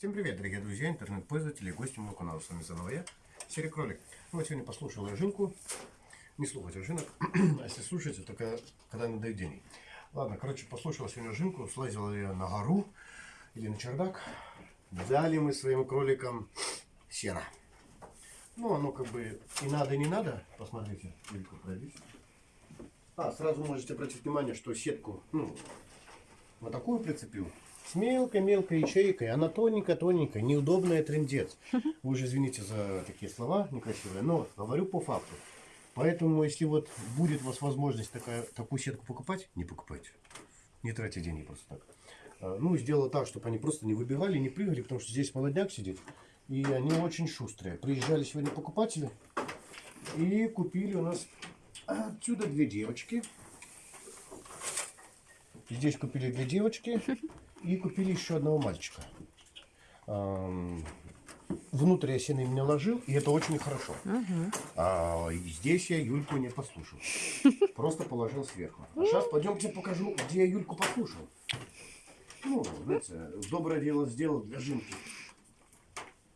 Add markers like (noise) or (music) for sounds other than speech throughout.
Всем привет, дорогие друзья, интернет-пользователи гости моего канала. С вами заново я, Серый Кролик. Ну, вот сегодня послушал я. Не слушайте Жинок, (clears throat) а если слушаете, только когда надоест день. Ладно, короче, послушал сегодня Жинку, слазил я на гору или на чердак. Дали мы своим кроликам сено. Ну, оно как бы и надо, и не надо. Посмотрите, Илька, пройдись. А, сразу можете обратить внимание, что сетку, ну, вот такую прицепил. С мелкой-мелкой ячейкой. Она тоненькая-тоненькая, неудобная трендец. (laughs) Вы уже извините за такие слова некрасивые, но говорю по факту. Поэтому, если вот будет у вас возможность такая, такую сетку покупать, не покупайте. Не тратьте деньги просто так. А, ну, сделала так, чтобы они просто не выбегали, не прыгали, потому что здесь молодняк сидит. И они очень шустрые. Приезжали сегодня покупатели и купили у нас отсюда две девочки. Здесь купили две девочки (laughs) и купили еще одного мальчика. Внутрь я сено им не ложил, и это очень хорошо. Угу. А здесь я Юльку не послушал. (laughs) Просто положил сверху. А сейчас пойдемте покажу, где я Юльку послушал. Ну, знаете, доброе дело сделал для Жинки.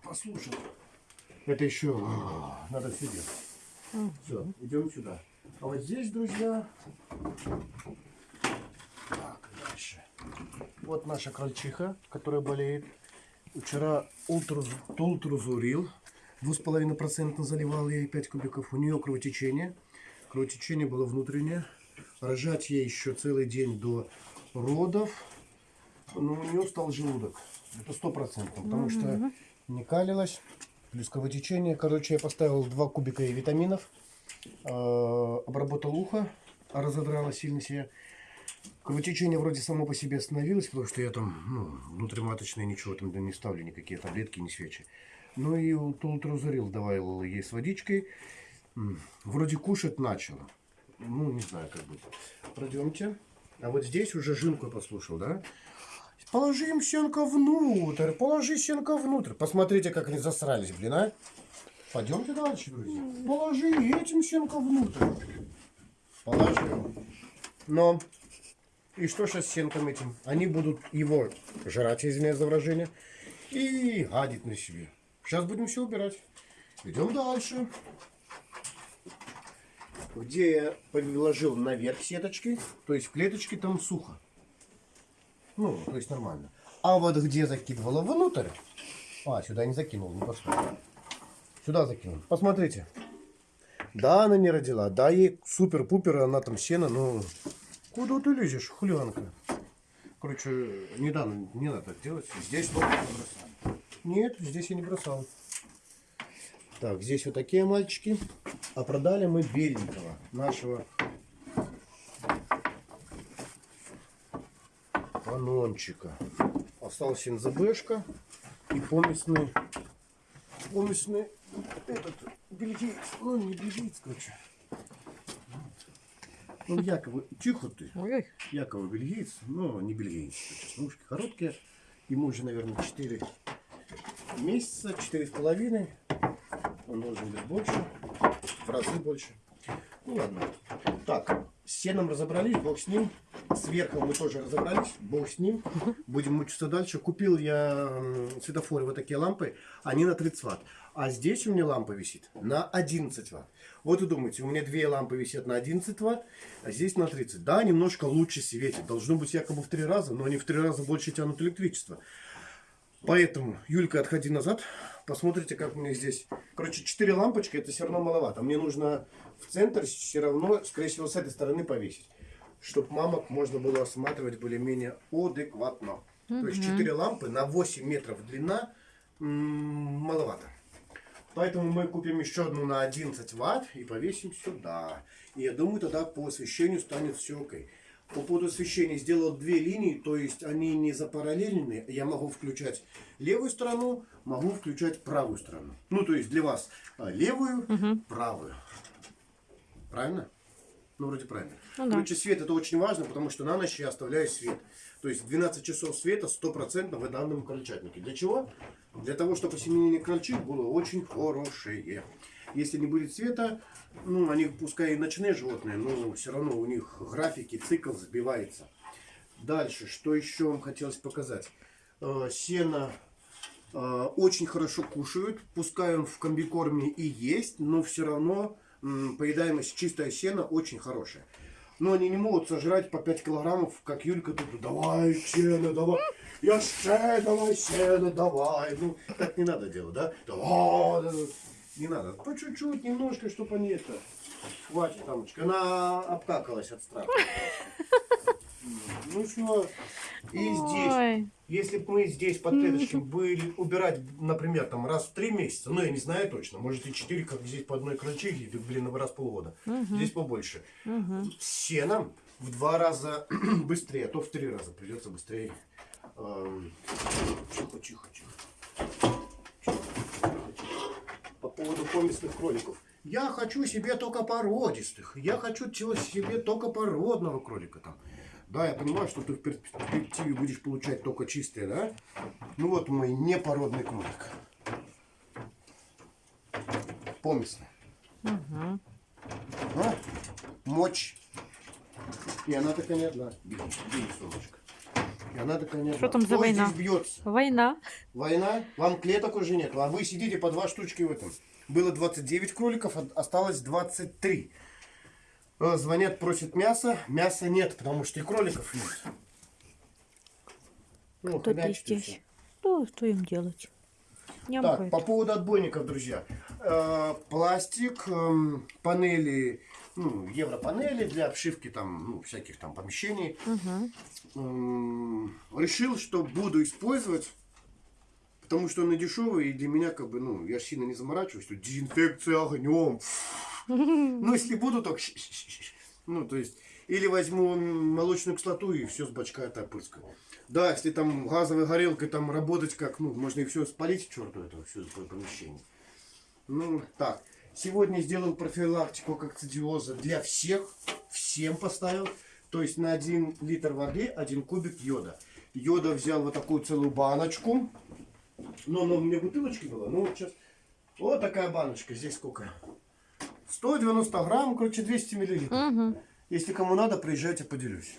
Послушал. Это еще а, надо все делать. Все, идем сюда. А вот здесь, друзья, дальше. Вот наша крольчиха, которая болеет. Вчера ултрузурил. 2,5% заливал ей 5 кубиков. У нее кровотечение. Кровотечение было внутреннее. Рожать ей еще целый день до родов. Но у нее стал желудок. Это сто процентов. Потому что не калилась. Плюс кровотечение. Короче, я поставил 2 кубика ей витаминов. Э, обработал ухо. Разодрала сильно себе. Кровотечение вроде само по себе остановилось, потому что я там, ну, внутриматочное ничего там не ставлю, никакие таблетки, не свечи. Ну и тултрозурил давал ей с водичкой. Вроде кушать начала. Ну, не знаю, как будет. Пройдемте. А вот здесь уже жинку послушал, да? Положи им сенка внутрь, положи сенка внутрь. Посмотрите, как они засрались, блин, а. Пойдемте дальше, друзья. Положи этим сенка внутрь. Положи. Но и что сейчас с сенком этим? Они будут его жрать, извиняюсь за выражение, и гадить на себе. Сейчас будем все убирать. Идем дальше. Где я положил наверх сеточки, то есть в клеточке там сухо. Ну, то есть нормально. А вот где закидывала внутрь, а, сюда не закинул, не посмотрел. Сюда закинул. Посмотрите. Да, она не родила. Да, ей супер-пупер, она там сено, но Куда ты лезешь, хулианка? Короче, недавно не надо делать. Здесь вот бросал. Нет, здесь я не бросал. Так, здесь вот такие мальчики. А продали мы беленького, нашего панончика. Остался НЗБшка и помесный, помесный этот бельгиец. Ну, не бельгиец, короче. Ну, якобы, тихо ты. Ой. Бельгиец, но не бельгиец. Ножки короткие. Ему уже, наверное, 4 месяца, четыре с половиной. Он должен быть больше, в разы больше. Ну ладно. Так, с сеном разобрались, бог с ним. Сверху мы тоже разобрались, бог с ним. Будем мучиться дальше. Купил я светофоры, вот такие лампы, они на 30 ватт. А здесь у меня лампа висит на 11 ватт. Вот и думаете, у меня две лампы висят на 11 ватт, а здесь на 30. Да, немножко лучше светит. Должно быть якобы в три раза, но они в три раза больше тянут электричество. Поэтому, Юлька, отходи назад. Посмотрите, как у меня здесь. Короче, 4 лампочки, это все равно маловато. Мне нужно в центр все равно, скорее всего, с этой стороны повесить. Чтобы мамок можно было осматривать более-менее адекватно. Угу. То есть 4 лампы на 8 метров длина маловато. Поэтому мы купим еще одну на 11 ватт и повесим сюда. И я думаю, тогда по освещению станет все окей. По поводу освещения сделал две линии, то есть они не запараллельны. Я могу включать левую сторону, могу включать правую сторону. Ну, то есть для вас а, левую, угу. правую. Правильно? Ну, вроде правильно. Ну, да. Короче, свет это очень важно, потому что на ночь я оставляю свет. То есть 12 часов света 100% в данном крольчатнике. Для чего? Для того, чтобы осеменение крольчих было очень хорошее. Если не будет света, ну, они пускай и ночные животные, но все равно у них графики, цикл сбивается. Дальше, что еще вам хотелось показать? Э, сено Э, очень хорошо кушают, пускай он в комбикорме и есть, но все равно поедаемость чистое сено очень хорошая. Но они не могут сожрать по 5 килограммов, как Юлька тут, давай сено, давай, я ще, давай сено, давай. Ну, так не надо делать, да? Давай. не надо, по чуть-чуть, немножко, чтобы они это... Хватит, тамочка, она обкакалась от страха. Ну что, и здесь, Ой. если бы мы здесь под клеточкой были убирать, например, там раз в три месяца, ну я не знаю точно, может и четыре, как здесь по одной крольчихе, блин, раз в полгода, здесь побольше. С сеном в два раза (clears throat) быстрее, а то в три раза придется быстрее. Тихо, тихо, тихо. По поводу поместных кроликов. Я хочу себе только породистых. Я хочу себе только породного кролика там. Да, я понимаю, что ты в перспективе будешь получать только чистые, да? Ну вот мой непородный кролик. Поместный. Мгм. А? Мочь. И она такая не одна. Бери, солнышко. И она такая не одна. Что там за Кто война? здесь бьется? Война. Война? Вам клеток уже нет. А вы сидите по два штучки в этом. Было 29 кроликов, а осталось 23. Э, Звонят, просят мясо. Мяса нет, потому что и кроликов нет. Ну, Кто хомячки здесь? всё. Что, им делать? Так, по поводу отбойников, друзья. Э, пластик, эм, панели, ну, европанели для обшивки там, ну, всяких там помещений. Мгм. Эм, решил, что буду использовать, потому что он и дешевый, и для меня, как бы, ну, я сильно не заморачиваюсь, дезинфекция огнем. Ну, (laughs) если буду, то... Ну, то есть, или возьму молочную кислоту и все с бачка это опрыскаю. Да, если там газовой горелкой там работать как, ну, можно и все спалить, черту это все помещение. Ну, так. Сегодня сделал профилактику кокцидиоза для всех. Всем поставил. То есть на 1 литр воды 1 кубик йода. Йода взял вот такую целую баночку. Но она у меня в бутылочке была. Ну вот сейчас. Вот такая баночка. Здесь сколько? 190 грамм, короче, 200 миллилитров. Мгм. Если кому надо, приезжайте, поделюсь.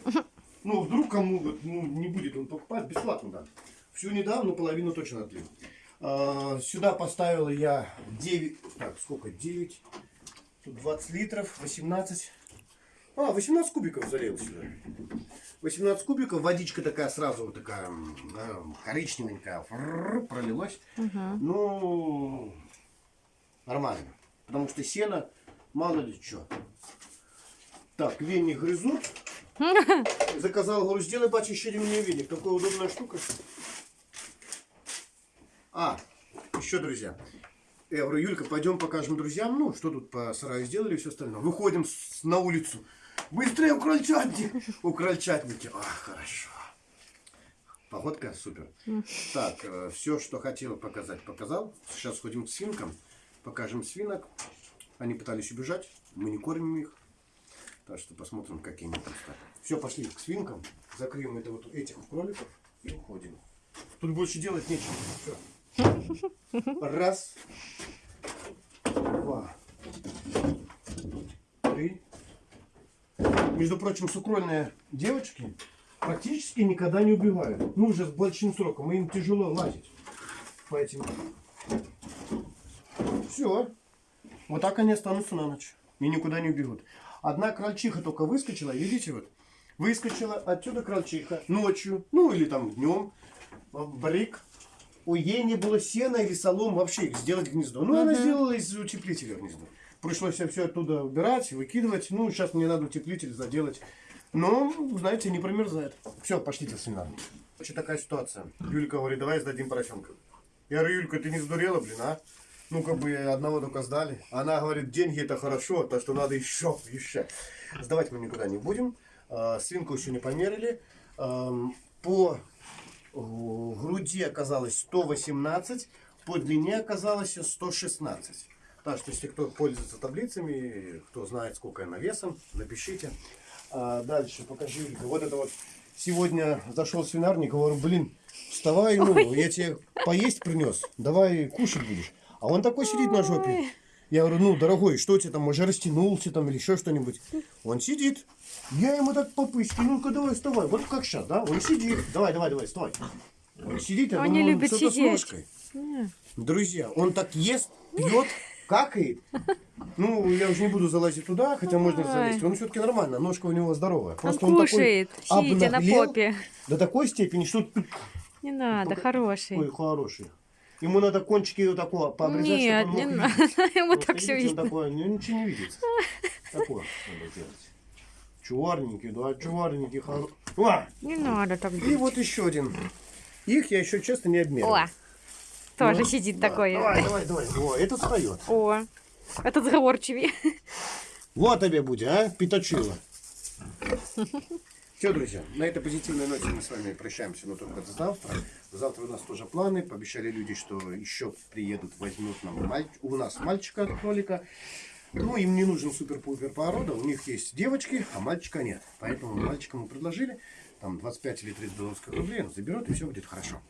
Ну, вдруг кому ну, не будет он покупать, бесплатно дам. Всю не дам, но половину точно отлил. А, сюда поставила я 9, так, сколько, 9, тут 20 литров, 18, а, 18 кубиков залил сюда. 18 кубиков, водичка такая сразу вот такая да, коричневенькая, фрррр, пролилась. Мгм. Ну, нормально. Потому что сено, мало ли что. Так, веник грызут. (laughs) Заказал, говорю, сделай, батя, еще мне веник. Такая удобная штука. А, еще, друзья. Я говорю, Юлька, пойдем покажем друзьям, ну, что тут по сараю сделали и все остальное. Выходим с- на улицу. Быстрее у крольчатники. (laughs) У крольчатники. А, хорошо. Погодка супер. Так, все, что хотел показать, показал. Сейчас сходим к свинкам. Покажем свинок. Они пытались убежать. Мы не кормим их. Так что посмотрим, какие они там стали. Все, пошли к свинкам. Закроем это вот этих кроликов и уходим. Тут больше делать нечего. Всё. Раз. Два. Три. Между прочим, сукрольные девочки практически никогда не убивают. Ну, уже с большим сроком. Им тяжело лазить по этим. Все. Вот так они останутся на ночь. И никуда не убегут. Одна крольчиха только выскочила, видите, вот. Выскочила отсюда крольчиха ночью, ну или там днем, брик. У ей не было сена или солом вообще сделать гнездо. Ну, она сделала из утеплителя гнездо. Пришлось все оттуда убирать, выкидывать. Ну, сейчас мне надо утеплитель заделать. Но, знаете, не промерзает. Все, пошлите в свинарник. Короче, такая ситуация. Юлька говорит, давай сдадим поросенка. Я говорю, Юлька, ты не сдурела, блин, а? Ну, как бы одного только сдали. Она говорит, деньги это хорошо, то что надо еще, еще. Сдавать мы никуда не будем. А, Свинку еще не померили. По груди оказалось 118, по длине оказалось 116. Так что, если кто пользуется таблицами, кто знает, сколько она весом, напишите. А дальше покажи. Вот это вот сегодня зашел в свинарник, говорю, блин, вставай, ну, я тебе поесть принес, давай кушать будешь. А он такой сидит на жопе. Я говорю, ну, дорогой, что у тебя там, уже растянулся там или еще что-нибудь? Он сидит. Я ему так по пыське, ну-ка давай вставай. Вот как сейчас, да? Он сидит. Давай, давай, давай, вставай. Он сидит, я Они думаю, любят что-то с. Не. Друзья, он так ест, пьет, какает. Ну, я уже не буду залазить туда, хотя можно залезть. Он все-таки нормально, ножка у него здоровая. Он Просто он, кушает, такой сидя на попе. до такой степени, что Не надо, Только- хороший. ой, хороший. Ему надо кончики вот такого пообрезать, Нет, чтобы не он мог надо. (laughs) Ему Вот так все видно. такой, ну, ничего не видит. (laughs) Такое надо делать. Чуварненький, да, чуварненький, хоро... О! Не надо так И делать. вот еще один. Их я еще честно не обмерил. О, тоже Ну, сидит да. такой. Давай, давай, давай. О, этот встает. О, этот сговорчивый. Вот тебе будет, а, пятачило. (laughs) Все, друзья, на этой позитивной ноте мы с вами прощаемся, но только до завтра. Завтра у нас тоже планы. Пообещали люди, что еще приедут, возьмут нам маль- у нас мальчика кролика. Ну, им не нужен супер-пупер порода, у них есть девочки, а мальчика нет. Поэтому мальчика мы предложили, там 25 или 30 белорусских рублей, он заберет, и все будет хорошо.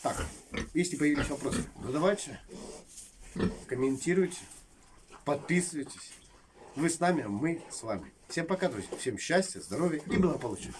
Так, если появились вопросы, задавайте, комментируйте, подписывайтесь. Вы с нами, а мы с вами. Всем пока, друзья. Всем счастья, здоровья и благополучия.